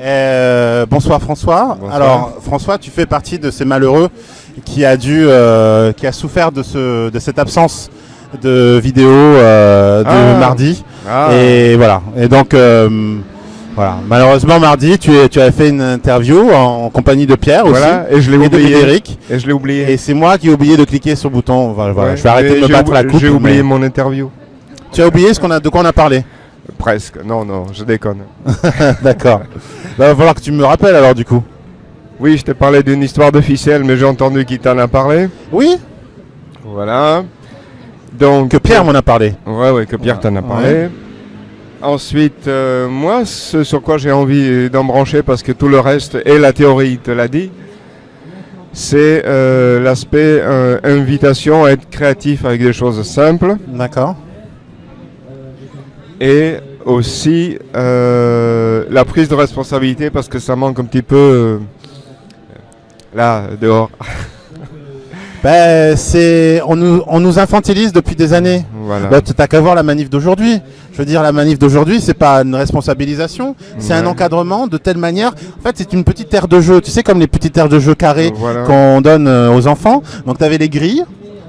Euh, bonsoir François. Bonsoir. Alors François, tu fais partie de ces malheureux qui a dû, euh, qui a souffert de ce, de cette absence de vidéo euh, de Ah. mardi. Ah, Et voilà. Et donc voilà. Malheureusement mardi, tu, as fait une interview en, en compagnie de Pierre aussi et je l'ai oublié. Frédéric. Et je l'ai oublié. Et c'est moi qui ai oublié de cliquer sur le bouton. Voilà, voilà. Ouais, Je vais arrêter de me battre la coupe. J'ai oublié mais- mon interview. Tu as oublié ce qu'on a, de quoi on a parlé? Presque. Non, non, je déconne. D'accord. Bah, va falloir que tu me rappelles alors du coup. Oui, je t'ai parlé d'une histoire de ficelle, mais j'ai entendu qui t'en a parlé. Oui. Voilà. Donc, Que Pierre m'en a parlé. Ouais, ouais, que Pierre t'en a parlé. Ensuite, euh, moi, ce sur quoi j'ai envie d'embrancher, parce que tout le reste, et la théorie te l'a dit, c'est euh, l'aspect euh, invitation à être créatif avec des choses simples, D'accord. Et aussi euh, la prise de responsabilité, parce que ça manque un petit peu euh, là, dehors. Ben, c'est, on nous, on nous infantilise depuis des années. Voilà. Bah, t'as qu'à voir la manif d'aujourd'hui. Je veux dire, la manif d'aujourd'hui, c'est pas une responsabilisation, c'est un encadrement de telle manière. En fait, c'est une petite aire de jeu. Tu sais, comme les petites aires de jeu carrées Voilà. qu'on donne euh, aux enfants. Donc, tu avais les grilles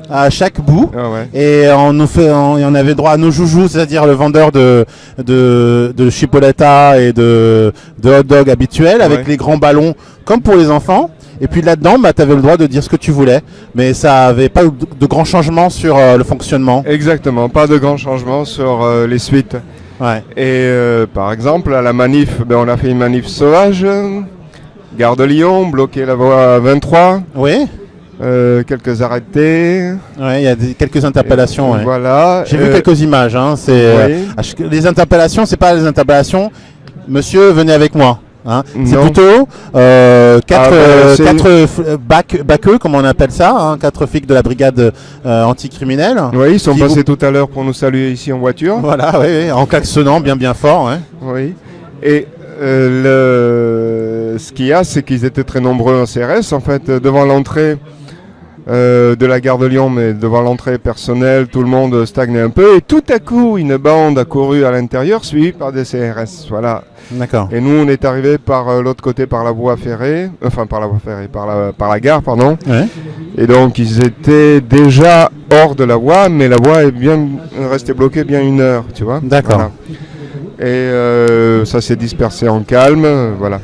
à chaque bout. Ah ouais. Et on nous fait, on, et on avait droit à nos joujoux, c'est-à-dire le vendeur de de, de chipolata et de, de hot dog habituel avec Ouais. les grands ballons comme pour les enfants. Et puis là-dedans, bah, tu avais le droit de dire ce que tu voulais, mais ça avait pas de, grands changements sur euh, le fonctionnement. Exactement, pas de grands changements sur euh, les suites. Ouais. Et euh, par exemple, à la manif, ben, on a fait une manif sauvage. Gare de Lyon, bloqué la voie 23, Oui, euh, quelques arrêtés. ouais, il y a des- quelques interpellations. ouais. Voilà. J'ai vu euh, quelques images. Hein, c'est euh, oui. chaque- les interpellations, c'est pas les interpellations. Monsieur, venez avec moi. Hein. C'est plutôt euh, quatre, Ah, bah, c'est quatre bac, baqueux, comme on appelle ça, hein, quatre flics de la brigade anticriminelle. Oui, ils sont passés tout à l'heure pour nous saluer ici en voiture. Voilà, oui, oui, en klaxonnant bien bien fort. Oui. Et le... ce qu'il y a, c'est qu'ils étaient très nombreux en CRS. En fait, devant l'entrée euh, de la gare de Lyon, mais devant l'entrée personnelle, tout le monde stagnait un peu. Et tout à coup, une bande a couru à l'intérieur, suivie par des CRS. Voilà. D'accord. Et nous, on est arrivé par euh, l'autre côté, par la voie ferrée, enfin par la voie ferrée, par la, par la gare, pardon. Ouais. Et donc, ils étaient déjà hors de la voie, mais la voie est bien restée bloquée bien une heure, tu vois. D'accord. Voilà. Et euh, ça s'est dispersé en calme, voilà.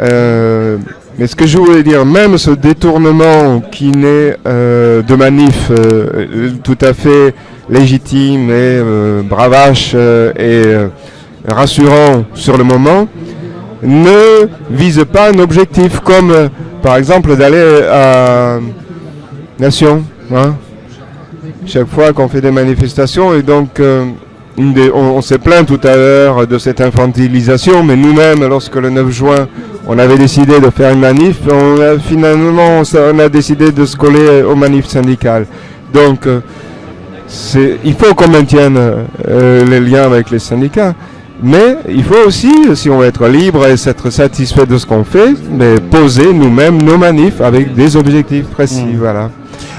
Euh, mais ce que je voulais dire, même ce détournement qui naît euh, de manif euh, tout à fait légitime et euh, bravache euh, et euh, rassurant sur le moment, ne vise pas un objectif comme euh, par exemple d'aller à Nation. hein. Chaque fois qu'on fait des manifestations et donc euh, on s'est plaint tout à l'heure de cette infantilisation, mais nous-mêmes, lorsque le 9 juin, on avait décidé de faire une manif, on a, finalement, on a décidé de se coller aux manifs syndicales. Donc, euh, il faut qu'on maintienne euh, les liens avec les syndicats. Mais il faut aussi, si on veut être libre et s'être satisfait de ce qu'on fait, mais poser nous-mêmes nos manifs avec des objectifs précis. Mm. Voilà.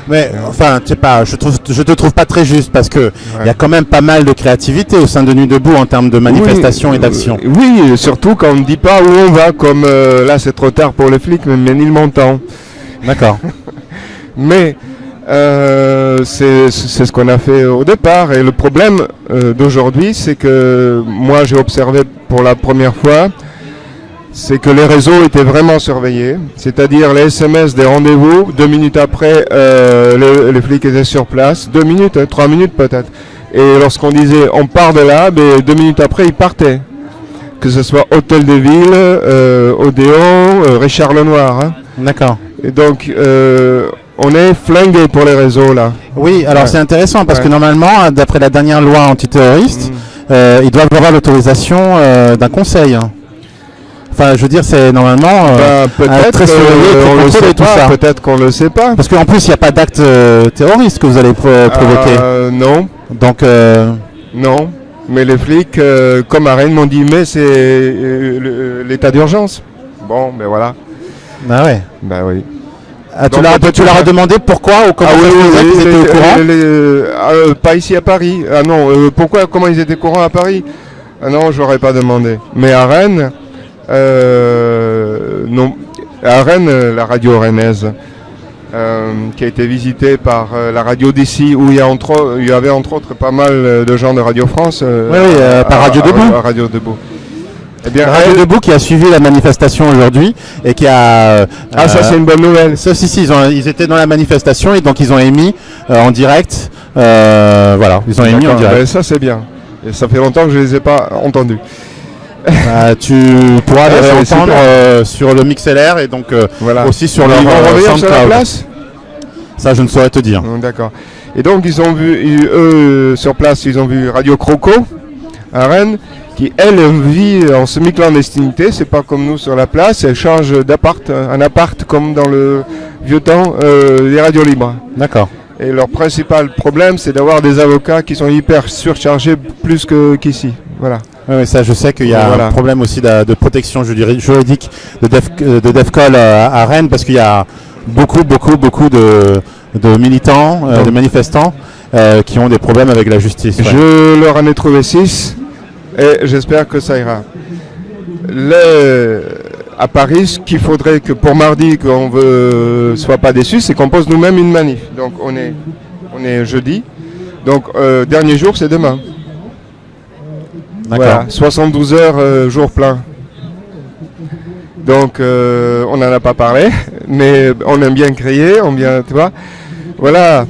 Mais enfin, tu sais pas, je trouve, je te trouve pas très juste parce que il y a quand même pas mal de créativité au sein de Nuit debout en termes de manifestation Oui, et d'action. euh, Oui, surtout quand on ne dit pas où on va, comme euh, là c'est trop tard pour les flics, mais Ménilmontant. D'accord. Mais euh, c'est c'est ce qu'on a fait au départ. Et le problème euh, d'aujourd'hui, c'est que moi j'ai observé pour la première fois, c'est que les réseaux étaient vraiment surveillés. C'est-à-dire les SMS des rendez-vous, deux minutes après, euh, le- les flics étaient sur place, deux minutes, hein, trois minutes peut-être. Et lorsqu'on disait on part de là, ben, deux minutes après ils partaient. Que ce soit Hôtel de Ville, euh, Odéon, euh, Richard Lenoir. hein. D'accord. Et donc, euh, on est flingué pour les réseaux là. Oui, alors Ouais. c'est intéressant parce Ouais. que normalement, d'après la dernière loi antiterroriste, euh, ils doivent avoir l'autorisation euh, d'un conseil. Enfin, je veux dire, c'est normalement. euh, Bah, peut-être très euh, on le tout pas, ça. peut-être qu'on le sait pas. Parce qu'en plus, il n'y a pas d'acte euh, terroriste que vous allez pro- provoquer. Euh, non, Donc, euh, non. Mais les flics, euh, comme à Rennes, m'ont dit mais c'est euh, l'état d'urgence. Bon, ben voilà. bah ouais. Ben oui. Ah, tu as demandé pourquoi ou comment ah oui, qu'ils étaient les- au courant les- les- euh, pas ici à Paris. Ah non, euh, pourquoi, comment ils étaient courants à Paris? Ah non, j'aurais pas demandé. Mais à Rennes, euh, non, à Rennes, la radio rennaise, euh, qui a été visitée par euh, la radio d'ici, où il y, a entre, il y avait entre autres pas mal de gens de Radio France. euh, Oui, oui, euh, par Radio Debout. à Radio Debout. Eh bien, Radio elle- Debout qui a suivi la manifestation aujourd'hui et qui a. euh, ah, ça euh, c'est une bonne nouvelle. Ça, si, si, ils, ont- ils étaient dans la manifestation et donc ils ont émis euh, en direct. euh, voilà, ils ont émis en D'accord, direct. ben, ça c'est bien. Et ça fait longtemps que je les ai pas entendus. Euh, tu pourras les c'est entendre super. euh, sur le MixLR et donc euh, Voilà. aussi sur leur euh, sur la place Ça, je ne saurais te dire. Hum, D'accord. Et donc ils ont vu, ils- eux sur place, ils ont vu Radio Croco à Rennes, qui elle vit en semi-clandestinité. C'est pas comme nous sur la place. Elle change d'appart, un appart comme dans le vieux temps euh, des radios libres. D'accord. Et leur principal problème, c'est d'avoir des avocats qui sont hyper surchargés plus qu'ici. Voilà. Oui, oui, ça, je sais qu'il y a Voilà. un problème aussi de, de protection juri- juridique de, Def, euh, de DEFCOL à, à Rennes parce qu'il y a beaucoup, beaucoup, beaucoup de, de militants, euh, de manifestants euh, qui ont des problèmes avec la justice. ouais. Je leur en ai trouvé 6 et j'espère que ça ira. Le- à Paris, ce qu'il faudrait que pour mardi, qu'on ne soit pas déçu, c'est qu'on pose nous-mêmes une manif. Donc on est, on est jeudi. Donc euh, dernier jour, c'est demain. Voilà, 72 heures, euh, jour plein. Donc euh, on n'en a pas parlé, mais on aime bien crier, on bien, tu vois. Voilà.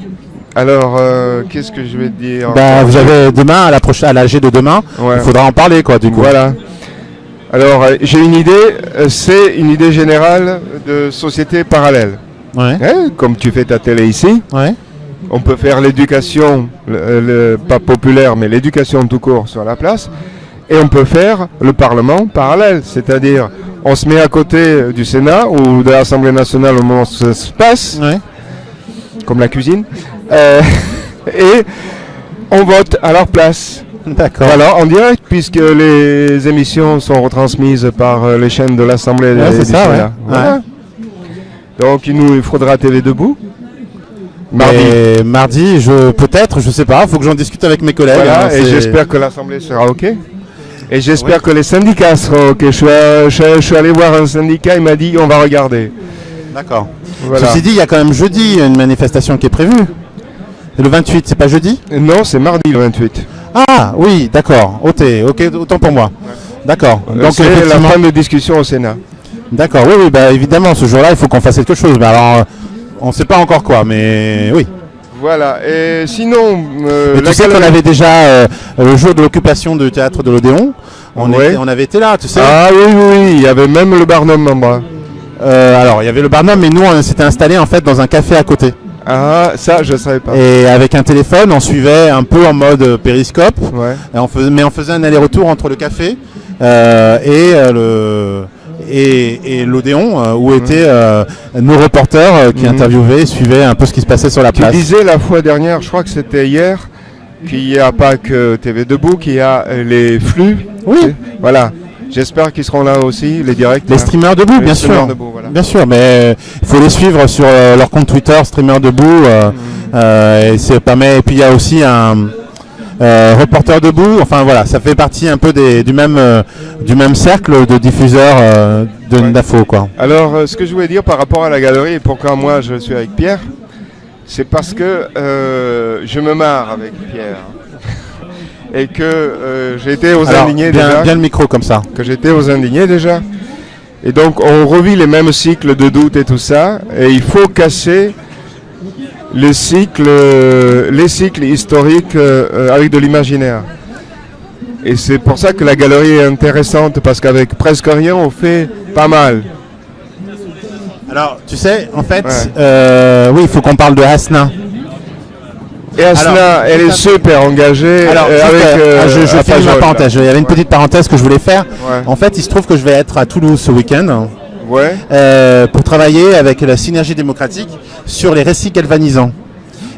Alors, euh, qu'est-ce que je vais te dire Bah, vous avez demain, à la prochaine, à l'AG de demain, Ouais. il faudra en parler, quoi, du coup. Voilà. Alors, euh, j'ai une idée, euh, c'est une idée générale de société parallèle. Ouais. Hein, comme tu fais ta télé ici, Ouais. on peut faire l'éducation, le- pas populaire, mais l'éducation tout court sur la place, et on peut faire le Parlement parallèle, c'est-à-dire on se met à côté du Sénat ou de l'Assemblée nationale au moment où ça se passe, Ouais. comme la cuisine, euh, et on vote à leur place. D'accord. Voilà, en direct, puisque les émissions sont retransmises par euh, les chaînes de l'Assemblée Ouais, c'est ça, ouais. Voilà. Donc il nous il faudra TV debout. Mardi. Et mardi, je peut-être, je sais pas, faut que j'en discute avec mes collègues. Voilà, hein, et j'espère que l'Assemblée sera OK. Et j'espère Ouais. que les syndicats seront OK. Je suis, euh, je, je suis allé voir un syndicat, il m'a dit on va regarder. D'accord. Voilà. Ceci dit, il y a quand même jeudi une manifestation qui est prévue. Le 28, c'est pas jeudi? Non, c'est mardi le 28. Ah oui, d'accord. Ok, ok, autant pour moi. D'accord. Donc Donc c'est la de discussion au Sénat. D'accord. Oui, oui, bah évidemment, ce jour-là, il faut qu'on fasse quelque chose. Mais alors, euh, on ne sait pas encore quoi, mais oui. Voilà. Et sinon, euh, Mais tu sais qu'on avait déjà euh, le jour de l'occupation du théâtre de l'Odéon. On, Ouais. était- on avait été là, tu sais. Ah oui, oui, oui, il y avait même le Barnum en bas. Euh, alors, il y avait le Barnum, mais nous, on s'était installé en fait dans un café à côté. Ah, ça, je savais pas. Et avec un téléphone, on suivait un peu en mode euh, périscope. Ouais. Et on faisait, mais on faisait un aller-retour entre le café euh, et euh, le et, et l'Odéon euh, où étaient euh, nos reporters euh, qui Mhm. interviewaient, suivaient un peu ce qui se passait sur la Tu place. disais la fois dernière, je crois que c'était hier, qu'il n'y a pas que TV Debout, qu'il y a les flux. Oui. Voilà. J'espère qu'ils seront là aussi, les directs. Les hein. streamers debout, Les bien streamers sûr. debout, voilà. Bien sûr, mais il faut les suivre sur euh, leur compte Twitter, streamer debout. euh, euh, et c'est pas mal. Et puis il y a aussi un euh, reporter debout. Enfin voilà, ça fait partie un peu des, du même euh, du même cercle de diffuseurs euh, de Ouais. d'infos quoi. Alors, euh, ce que je voulais dire par rapport à la galerie et pourquoi moi je suis avec Pierre, c'est parce que euh, je me marre avec Pierre. Et que euh, été aux Alors, indignés bien, déjà. bien le micro comme ça. que j'étais aux indignés déjà. Et donc on revit les mêmes cycles de doute et tout ça. Et il faut casser le cycle, euh, les cycles historiques euh, euh, avec de l'imaginaire. Et c'est pour ça que la galerie est intéressante parce qu'avec presque rien on fait pas mal. Alors, tu sais, en fait, Ouais. euh, oui, il faut qu'on parle de Hasna. Et Asna, Alors, elle est à super engagée Alors, euh, avec. euh, euh, je, je à fais une parenthèse. Il y avait une petite parenthèse que je voulais faire. Ouais. En fait, il se trouve que je vais être à Toulouse ce week-end Ouais. euh, pour travailler avec la synergie démocratique sur les récits galvanisants.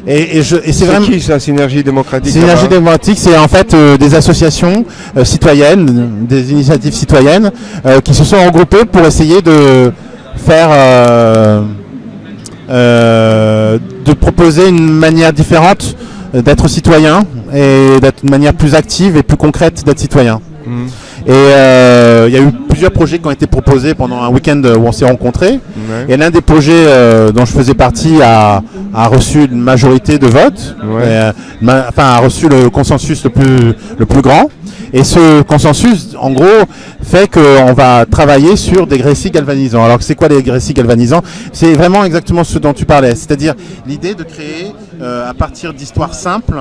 Et, et je- et c'est vraiment. qui ça, Synergie démocratique Synergie démocratique, c'est en fait euh, des associations euh, citoyennes, des initiatives citoyennes euh, qui se sont regroupées pour essayer de faire, de proposer une manière différente d'être citoyen et d'être une manière plus active et plus concrète d'être citoyen. Mhm. Et euh, il y a eu plusieurs projets qui ont été proposés pendant un week-end où on s'est rencontrés. Ouais. Et l'un des projets euh, dont je faisais partie a, a reçu une majorité de votes, Ouais. Euh, ma- enfin a reçu le consensus le plus, le plus grand. Et ce consensus, en gros, fait qu'on va travailler sur des récits galvanisants. Alors c'est quoi les récits galvanisants? C'est vraiment exactement ce dont tu parlais, c'est-à-dire l'idée de créer à partir d'histoires simples,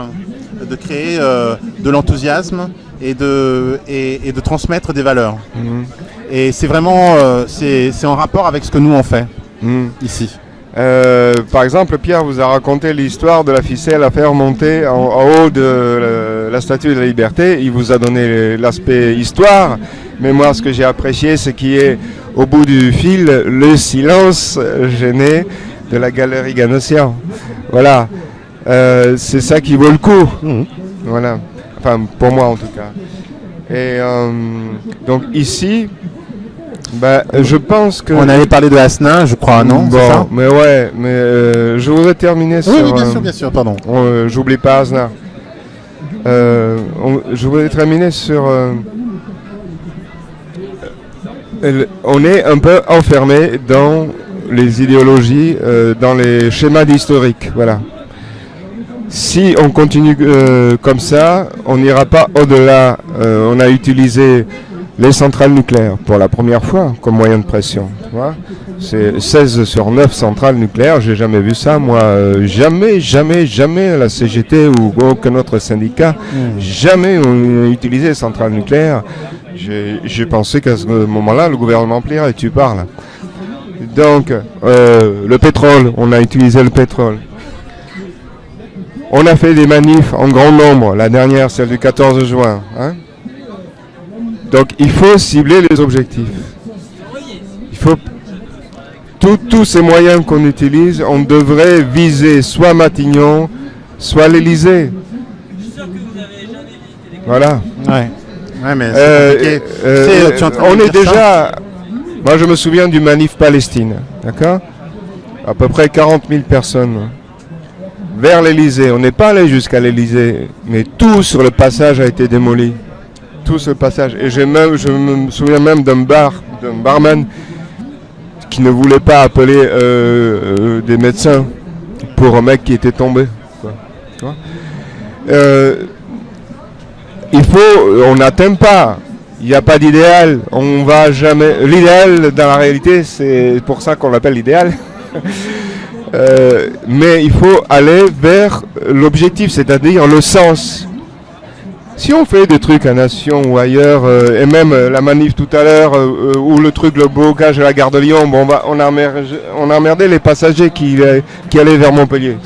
de créer de l'enthousiasme et de, et, et de transmettre des valeurs. Mhm. Et c'est vraiment, euh, c'est en rapport avec ce que nous on fait Mhm. ici. Euh, par exemple, Pierre vous a raconté l'histoire de la ficelle à faire monter en, en haut de la, la statue de la liberté. Il vous a donné l'aspect histoire. Mais moi, ce que j'ai apprécié, c'est qu'il y ait au bout du fil le silence gêné de la galerie Ganossian. Voilà. Euh, c'est ça qui vaut le coup. Voilà. Enfin, pour moi en tout cas. Et euh, donc ici, bah, je pense que... On avait parlé de Asnin, je crois, non Bon, ça mais ouais, mais euh, je voudrais terminer sur... Oui, bien euh, sûr, bien sûr, pardon. on, euh, J'oublie pas Aznar. Euh, on- je voudrais terminer sur... on est un peu enfermé dans les idéologies, dans les schémas d'historique, voilà. Si on continue euh, comme ça, on n'ira pas au-delà. Euh, on a utilisé les centrales nucléaires pour la première fois comme moyen de pression. C'est 16 sur 9 centrales nucléaires, j'ai jamais vu ça. Moi, euh, jamais, jamais, jamais la CGT ou aucun autre syndicat, jamais on a utilisé les centrales nucléaires. J'ai pensé qu'à ce moment-là, le gouvernement plierait, tu parles. Donc, le pétrole, on a utilisé le pétrole. On a fait des manifs en grand nombre, la dernière, celle du 14 juin. hein. Donc il faut cibler les objectifs. Il faut tous- ces moyens qu'on utilise, on devrait viser soit Matignon, soit l'Elysée. Voilà. Ouais. Ouais, mais Euh, euh, on est déjà. Moi, je me souviens du manif Palestine, d'accord? À peu près 40 000 personnes vers l'Elysée. On n'est pas allé jusqu'à l'Elysée, mais tout sur le passage a été démoli. Tout ce passage. Et même, je me souviens même d'un bar, d'un barman qui ne voulait pas appeler euh, euh, des médecins pour un mec qui était tombé. Euh, il faut, on n'atteint pas. Il n'y a pas d'idéal. On va jamais. L'idéal, dans la réalité, c'est pour ça qu'on l'appelle l'idéal. Euh, mais il faut aller vers l'objectif, c'est-à-dire le sens. Si on fait des trucs à Nation ou ailleurs, euh, et même euh, la manif tout à l'heure, ou le truc, le blocage à la gare de Lyon, bon, on, on, a emmerdé, on a emmerdé les passagers qui, allaient vers Montpellier.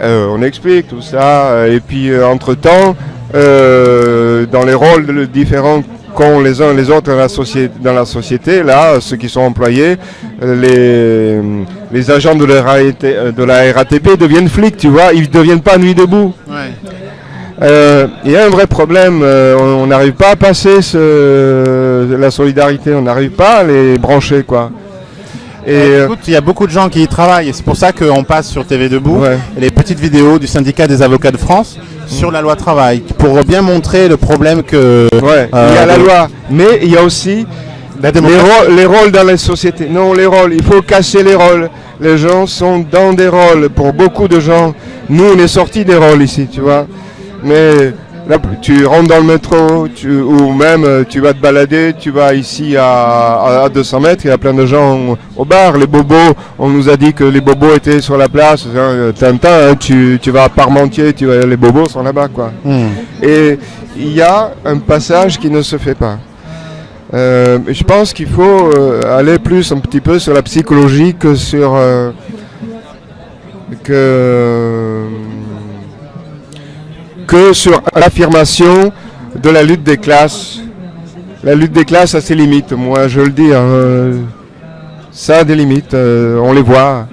On explique tout ça, et puis entre-temps, dans les rôles différents qu'ont les uns et les autres dans la, société, dans la société, là, ceux qui sont employés, euh, les, les agents de la, RAT euh, de la RATP deviennent flics, tu vois, ils ne deviennent pas nuit debout. Ouais. Euh, Il y a un vrai problème, on on n'arrive pas à passer ce, la solidarité, on n'arrive pas à les brancher, quoi. Et Euh, écoute, il y a beaucoup de gens qui y travaillent et c'est pour ça qu'on passe sur TV Debout Ouais. les petites vidéos du syndicat des avocats de France sur la loi travail pour bien montrer le problème que ouais, il y a euh, la loi, mais il y a aussi la Les, rôles- les rôles dans les sociétés. Non, les rôles, il faut casser les rôles. Les gens sont dans des rôles. Pour beaucoup de gens, nous, on est sortis des rôles ici, tu vois. Mais là, tu rentres dans le métro, tu, ou même euh, tu vas te balader, tu vas ici à, à- à 200 mètres, il y a plein de gens au bar. Les bobos, on nous a dit que les bobos étaient sur la place. Hein, Tintin, hein, tu, tu vas à Parmentier, tu vas, les bobos sont là-bas, quoi. Hmm. Et il y a un passage qui ne se fait pas. Euh, je pense qu'il faut euh, aller plus un petit peu sur la psychologie que sur euh, que que sur l'affirmation de la lutte des classes. La lutte des classes a ses limites. Moi, je le dis, hein, ça a des limites. euh, on les voit,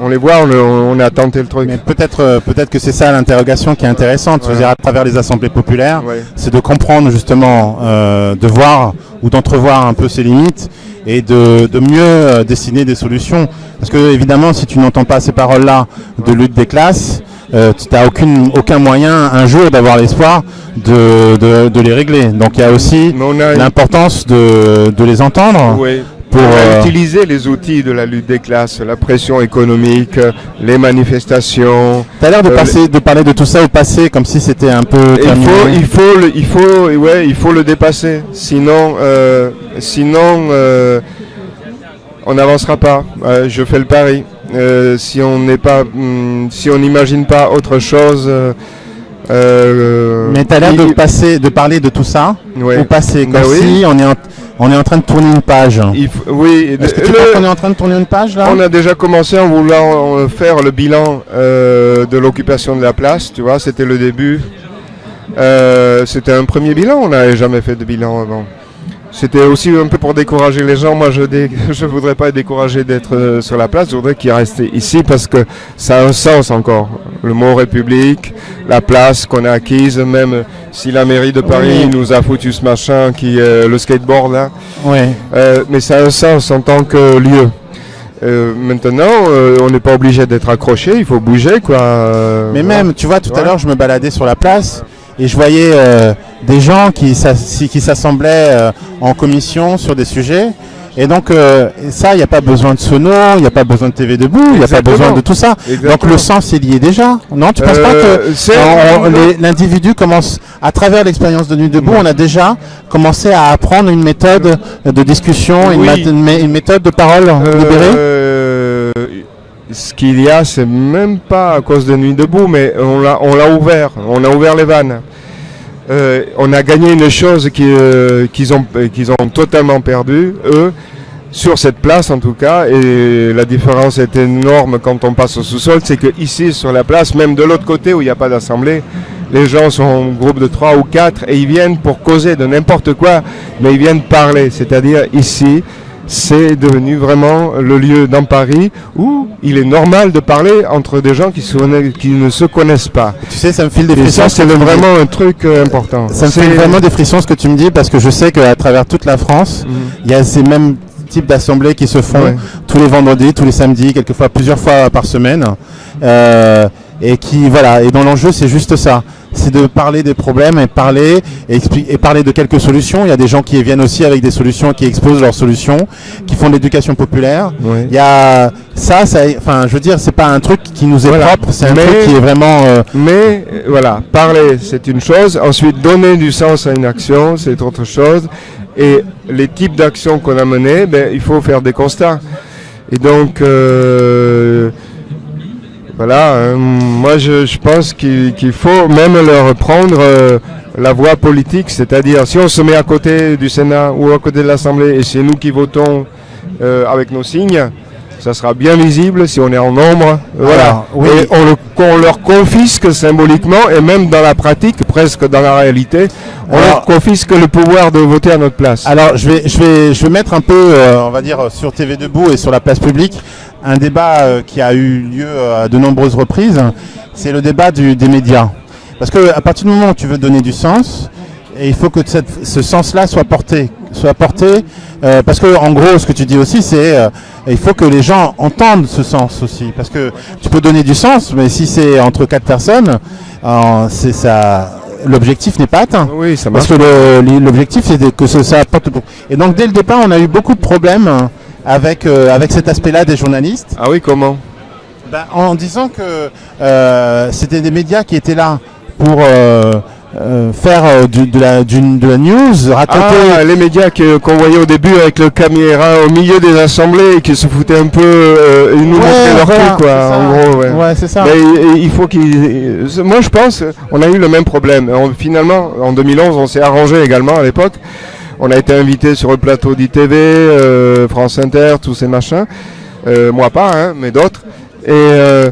on les voit. On, on a tenté le truc. Mais peut-être euh, peut-être que c'est ça l'interrogation qui est intéressante, je veux Ouais. dire, à travers les assemblées populaires, Ouais. c'est de comprendre justement, euh, de voir ou d'entrevoir un peu ses limites et de, de mieux dessiner des solutions. Parce que évidemment, si tu n'entends pas ces paroles-là de lutte des classes, euh, tu n'as aucun moyen un jour d'avoir l'espoir de, de, de, les régler. Donc il y a aussi l'importance de, de, les entendre. Oui. Pour euh, utiliser les outils de la lutte des classes, la pression économique, les manifestations. Tu as l'air de, passer, de parler de tout ça au passé comme si c'était un peu. Il faut, il, faut le, il, faut, ouais, il faut le dépasser. Sinon, euh, sinon on n'avancera pas. je fais le pari. Euh, si on n'est pas, hmm, si on n'imagine pas autre chose. Euh, euh, Mais tu as l'air de passer, de parler de tout ça au passé, comme ben si on est, en, on est en train de tourner une page. oui. Est-ce que tu crois qu'on est en train de tourner une page là? On a déjà commencé en voulant faire le bilan de l'occupation de la place. Tu vois, c'était le début. c'était un premier bilan. On n'avait jamais fait de bilan avant. C'était aussi un peu pour décourager les gens. Moi, je ne voudrais pas être découragé d'être euh, sur la place. Je voudrais qu'ils restent ici parce que ça a un sens encore. Le mot République, la place qu'on a acquise, même si la mairie de Paris nous a foutu ce machin qui est le skateboard là. Oui. Euh, mais ça a un sens en tant que lieu. Euh, maintenant, on n'est pas obligé d'être accroché, il faut bouger quoi. mais même, tu vois, tout à l'heure, je me baladais sur la place et je voyais euh, des gens qui s'assemblaient euh, en commission sur des sujets. Et donc euh, ça, il n'y a pas besoin de sono, il n'y a pas besoin de TV debout, il n'y a pas besoin de tout ça. Donc le sens est lié déjà. Non, tu ne penses pas que l'individu commence, à travers l'expérience de Nuit debout, on a déjà commencé à apprendre une méthode de discussion, une, méthode de parole libérée ce qu'il y a, c'est même pas à cause de Nuit debout, mais on l'a, on l'a ouvert, on a ouvert les vannes. Euh, on a gagné une chose euh, qu'ils ont, totalement perdu, eux, sur cette place en tout cas, et la différence est énorme quand on passe au sous-sol, c'est que ici sur la place, même de l'autre côté où il n'y a pas d'assemblée, les gens sont en groupe de trois ou quatre et ils viennent pour causer de n'importe quoi, mais ils viennent parler. C'est-à-dire ici, c'est devenu vraiment le lieu dans Paris où il est normal de parler entre des gens qui, qui ne se connaissent pas. Tu sais, ça me file des frissons. ça, c'est vraiment un truc euh, important. Ça me fait vraiment des frissons ce que tu me dis parce que je sais qu'à travers toute la France, mhm. il y a ces mêmes types d'assemblées qui se font tous les vendredis, tous les samedis, quelquefois plusieurs fois par semaine. Euh, et qui voilà et dans l'enjeu c'est juste ça c'est de parler des problèmes et parler et, et, parler de quelques solutions. Il y a des gens qui viennent aussi avec des solutions qui exposent leurs solutions qui font de l'éducation populaire. Il y a ça ça enfin je veux dire c'est pas un truc qui nous est propre c'est un truc qui est vraiment euh, mais euh, voilà parler c'est une chose. Ensuite donner du sens à une action c'est autre chose. Et les types d'actions qu'on a menées ben, il faut faire des constats. Et donc euh, voilà, euh, moi je, pense qu'il faut même leur prendre euh, la voie politique, c'est-à-dire si on se met à côté du Sénat ou à côté de l'Assemblée et c'est nous qui votons euh, avec nos signes, ça sera bien visible si on est en nombre. Voilà. Et on, leur confisque symboliquement et même dans la pratique, presque dans la réalité, on leur confisque le pouvoir de voter à notre place. Alors je vais, je vais, je vais mettre un peu, on va dire, sur TV Debout et sur la place publique, un débat euh, qui a eu lieu euh, à de nombreuses reprises, c'est le débat des médias. Parce qu'à partir du moment où tu veux donner du sens, il faut que ce sens-là soit porté. Soit porté euh, parce que en gros, ce que tu dis aussi, c'est il faut que les gens entendent ce sens aussi. Parce que tu peux donner du sens, mais si c'est entre quatre personnes, c'est ça. L'objectif n'est pas atteint. Oui, ça Parce que l'objectif, c'est que ça apporte. Et donc, dès le départ, on a eu beaucoup de problèmes avec, euh, avec cet aspect-là des journalistes. Ah oui, comment ben, En disant que euh, c'était des médias qui étaient là pour euh, faire de, la, de la news, raconter... Ah, les médias qu'on voyait au début avec le caméra au milieu des assemblées et qui se foutaient un peu, ils nous montraient leur cul, quoi, en gros. Ouais, c'est ça. Mais il faut qu'ils... Moi, je pense, on a eu le même problème. finalement, en 2011, on s'est arrangé également à l'époque. On a été invité sur le plateau d'ITV, euh, France Inter, tous ces machins. Euh, moi pas, hein, mais d'autres. Et euh,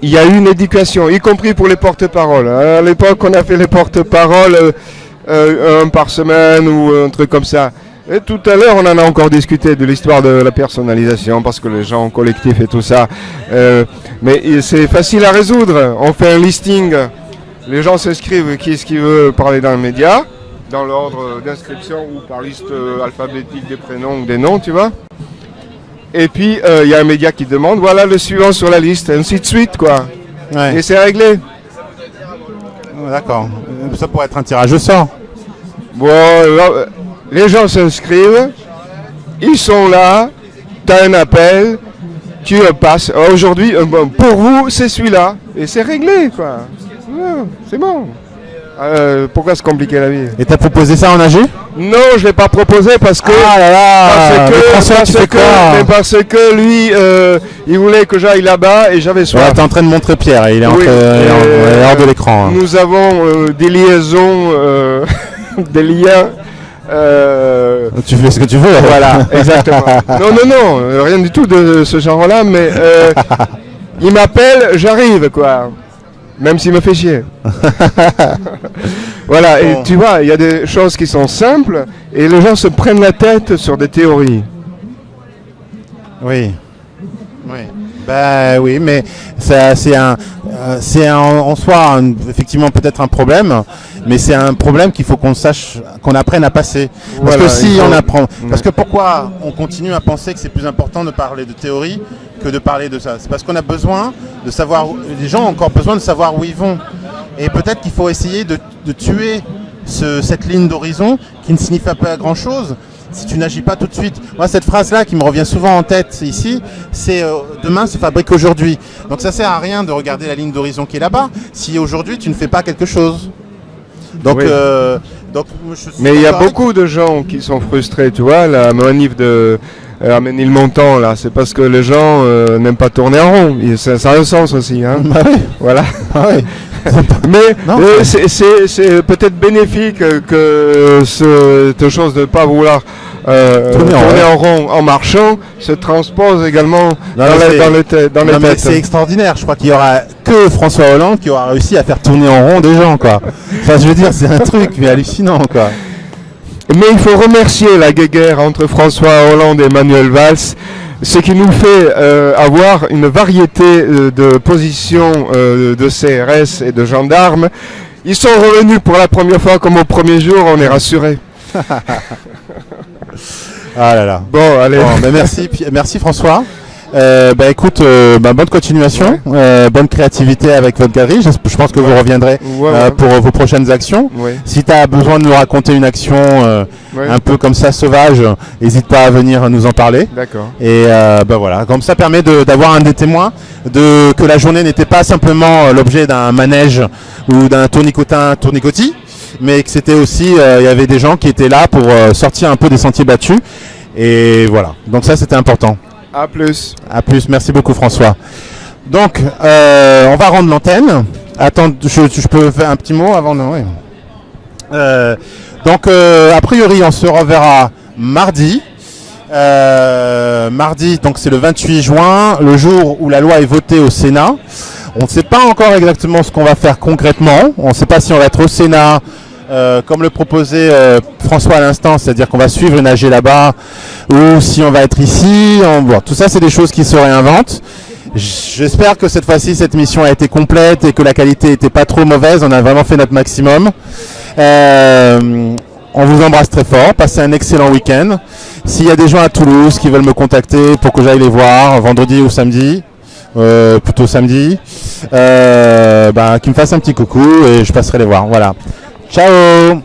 il y a eu une éducation, y compris pour les porte-paroles. À l'époque, on a fait les porte-paroles un par semaine ou un truc comme ça. Et tout à l'heure, on en a encore discuté de l'histoire de la personnalisation, parce que les gens collectifs et tout ça. mais c'est facile à résoudre. On fait un listing. Les gens s'inscrivent, qui est-ce qui veut parler dans le média dans l'ordre d'inscription ou par liste euh, alphabétique des prénoms ou des noms, tu vois. Et puis, euh, il y a un média qui demande, voilà le suivant sur la liste, ainsi de suite, quoi. Ouais. et c'est réglé. D'accord. Ça pourrait être un tirage au sort. Bon, euh, les gens s'inscrivent, ils sont là, tu as un appel, tu passes. Euh, Aujourd'hui, pour vous, c'est celui-là. Et c'est réglé, quoi. Ouais, c'est bon. Euh, pourquoi se compliquer la vie Et t'as proposé ça en AG Non, je l'ai pas proposé parce que... Ah là là parce que, François, parce que, mais parce que lui, euh, il voulait que j'aille là-bas et j'avais Ouais, soif. T'es en train de montrer Pierre, il est, entre- Oui, il est en- euh, il est hors de l'écran. hein. Nous avons euh, des liaisons, euh, des liens. euh, Tu fais ce que tu veux. voilà, exactement. Non, non, non, euh, rien du tout de ce genre-là, mais euh, il m'appelle, j'arrive, quoi. Même s'il me fait chier. voilà, et tu vois, il y a des choses qui sont simples et les gens se prennent la tête sur des théories. Oui. Oui. Bah oui, mais c'est un, euh, c'est en soi un- effectivement peut-être un problème, mais c'est un problème qu'il faut qu'on sache, qu'on apprenne à passer. Parce Voilà, que si faut- on apprend, Ouais. parce que pourquoi on continue à penser que c'est plus important de parler de théorie que de parler de ça? C'est parce qu'on a besoin de savoir, où- les gens ont encore besoin de savoir où ils vont, et peut-être qu'il faut essayer de, de tuer ce- cette ligne d'horizon qui ne signifie pas grand-chose si tu n'agis pas tout de suite. Moi, cette phrase-là qui me revient souvent en tête ici, c'est euh, demain se fabrique aujourd'hui. Donc ça sert à rien de regarder la ligne d'horizon qui est là-bas si aujourd'hui tu ne fais pas quelque chose. Donc, Oui. euh, donc je Mais il y a avec- beaucoup de gens qui sont frustrés, tu vois, la manif de euh, Arménil-Montant, là, c'est parce que les gens euh, n'aiment pas tourner en rond. Et ça, ça a un sens aussi, hein. Bah oui, voilà. ah oui. Mais euh, c'est- peut-être bénéfique euh, que cette chose de ne pas vouloir euh, Tourner en rond en marchant se transpose également Non, dans, les, dans, les tê- dans les Non, c'est extraordinaire. Je crois qu'il y aura que François Hollande qui aura réussi à faire tourner en rond des gens, quoi. Enfin, je veux dire, c'est un truc mais hallucinant, quoi. Mais il faut remercier la guéguerre entre François Hollande et Manuel Valls, ce qui nous fait euh, avoir une variété euh, de positions euh, de CRS et de gendarmes. Ils sont revenus pour la première fois comme au premier jour, on est rassurés. Ah là là. Bon, allez. Bon, bah, merci, merci François. Euh, bah écoute, euh, bah, bonne continuation, euh, bonne créativité avec votre galerie. Je, je pense que vous reviendrez Ouais, euh, pour vos prochaines actions. Si tu as besoin de nous raconter une action euh, un peu comme ça sauvage, n'hésite pas à venir nous en parler. D'accord. Et euh, bah voilà, comme ça permet de- d'avoir un des témoins de que la journée n'était pas simplement euh, l'objet d'un manège ou d'un tournicotin tournicotis, mais que c'était aussi euh, il y avait des gens qui étaient là pour euh, sortir un peu des sentiers battus. Et voilà, donc ça c'était important. À plus. À plus, merci beaucoup François. Donc euh, on va rendre l'antenne. Attends, je, peux faire un petit mot avant oui. Euh, donc euh, a priori on se reverra mardi. Mardi, donc c'est le 28 juin, le jour où la loi est votée au Sénat. On ne sait pas encore exactement ce qu'on va faire concrètement. On ne sait pas si on va être au Sénat, euh, comme le proposait euh, François à l'instant, c'est-à-dire qu'on va suivre une AG là-bas, ou si on va être ici. On... bon, tout ça, c'est des choses qui se réinventent. J'espère que cette fois-ci, cette mission a été complète et que la qualité n'était pas trop mauvaise. On a vraiment fait notre maximum. Euh, on vous embrasse très fort. Passez un excellent week-end. S'il y a des gens à Toulouse qui veulent me contacter pour que j'aille les voir vendredi ou samedi, euh, plutôt samedi, bah, qui me fassent un petit coucou et je passerai les voir. Voilà. Ciao!